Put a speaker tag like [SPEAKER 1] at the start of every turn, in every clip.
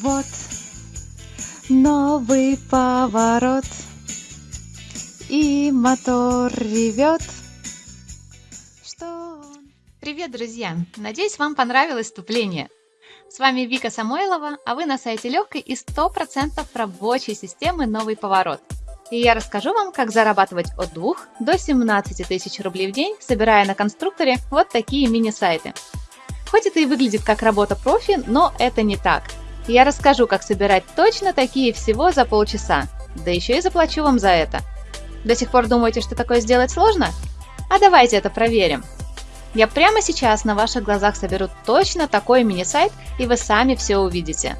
[SPEAKER 1] Вот новый поворот И мотор ревет Что?
[SPEAKER 2] Привет, друзья! Надеюсь, вам понравилось вступление. С вами Вика Самойлова, а вы на сайте легкой и 100% рабочей системы «Новый поворот». И я расскажу вам, как зарабатывать от 2 до 17 тысяч рублей в день, собирая на конструкторе вот такие мини-сайты. Хоть это и выглядит как работа профи, но это не так. Я расскажу, как собирать точно такие всего за полчаса. Да еще и заплачу вам за это. До сих пор думаете, что такое сделать сложно? А давайте это проверим. Я прямо сейчас на ваших глазах соберу точно такой мини-сайт, и вы сами все увидите.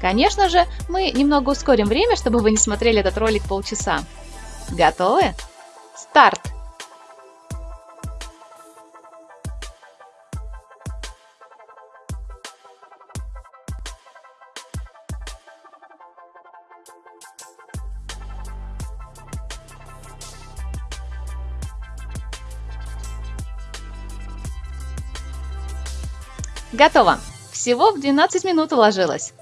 [SPEAKER 2] Конечно же, мы немного ускорим время, чтобы вы не смотрели этот ролик полчаса. Готовы? Старт! Готово! Всего в 12 минут уложилось.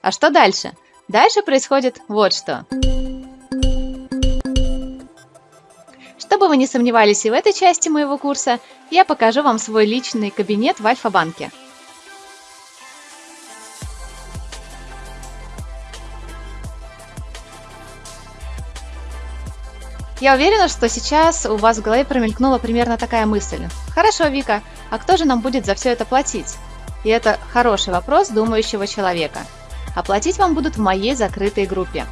[SPEAKER 2] А что дальше? Дальше происходит вот что. Чтобы вы не сомневались и в этой части моего курса, я покажу вам свой личный кабинет в Альфа-банке. Я уверена, что сейчас у вас в голове промелькнула примерно такая мысль. Хорошо, Вика, а кто же нам будет за все это платить? И это хороший вопрос думающего человека. Оплатить вам будут в моей закрытой группе.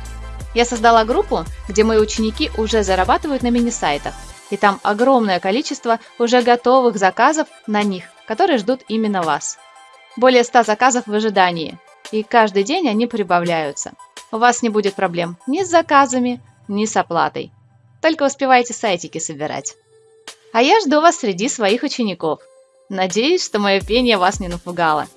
[SPEAKER 2] Я создала группу, где мои ученики уже зарабатывают на мини-сайтах. И там огромное количество уже готовых заказов на них, которые ждут именно вас. Более 100 заказов в ожидании. И каждый день они прибавляются. У вас не будет проблем ни с заказами, ни с оплатой. Только успевайте сайтики собирать. А я жду вас среди своих учеников. Надеюсь, что мое пение вас не напугало.